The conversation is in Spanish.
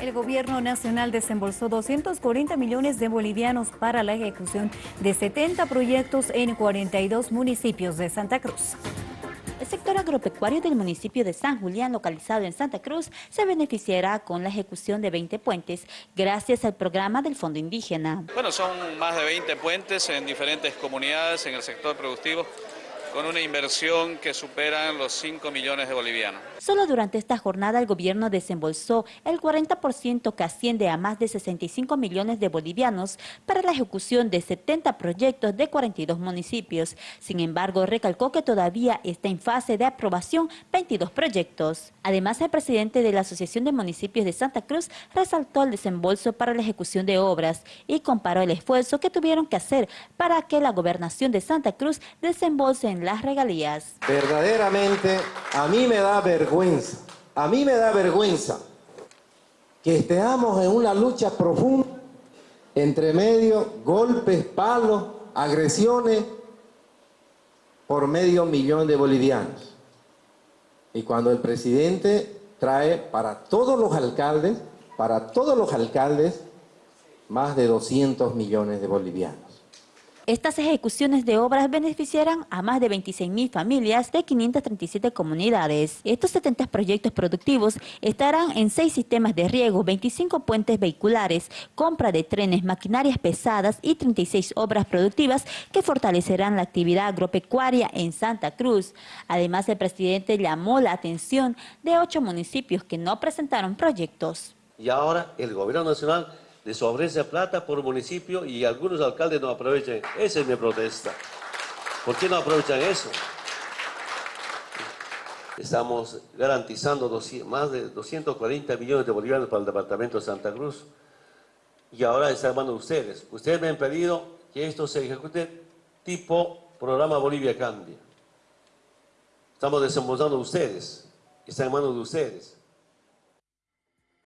El gobierno nacional desembolsó 240 millones de bolivianos para la ejecución de 70 proyectos en 42 municipios de Santa Cruz. El sector agropecuario del municipio de San Julián, localizado en Santa Cruz, se beneficiará con la ejecución de 20 puentes gracias al programa del Fondo Indígena. Bueno, son más de 20 puentes en diferentes comunidades en el sector productivo con una inversión que supera los 5 millones de bolivianos. Solo durante esta jornada el gobierno desembolsó el 40% que asciende a más de 65 millones de bolivianos para la ejecución de 70 proyectos de 42 municipios. Sin embargo, recalcó que todavía está en fase de aprobación 22 proyectos. Además, el presidente de la Asociación de Municipios de Santa Cruz resaltó el desembolso para la ejecución de obras y comparó el esfuerzo que tuvieron que hacer para que la gobernación de Santa Cruz desembolse en las regalías. Verdaderamente, a mí me da vergüenza, a mí me da vergüenza que estemos en una lucha profunda entre medio, golpes, palos, agresiones por medio millón de bolivianos. Y cuando el presidente trae para todos los alcaldes, para todos los alcaldes, más de 200 millones de bolivianos. Estas ejecuciones de obras beneficiarán a más de 26.000 familias de 537 comunidades. Estos 70 proyectos productivos estarán en 6 sistemas de riego, 25 puentes vehiculares, compra de trenes, maquinarias pesadas y 36 obras productivas que fortalecerán la actividad agropecuaria en Santa Cruz. Además, el presidente llamó la atención de ocho municipios que no presentaron proyectos. Y ahora el gobierno nacional les ofrece plata por municipio y algunos alcaldes no aprovechan. Esa es mi protesta. ¿Por qué no aprovechan eso? Estamos garantizando más de 240 millones de bolivianos para el departamento de Santa Cruz. Y ahora está en manos de ustedes. Ustedes me han pedido que esto se ejecute tipo programa Bolivia Cambia. Estamos desembolsando ustedes. Está en manos de ustedes.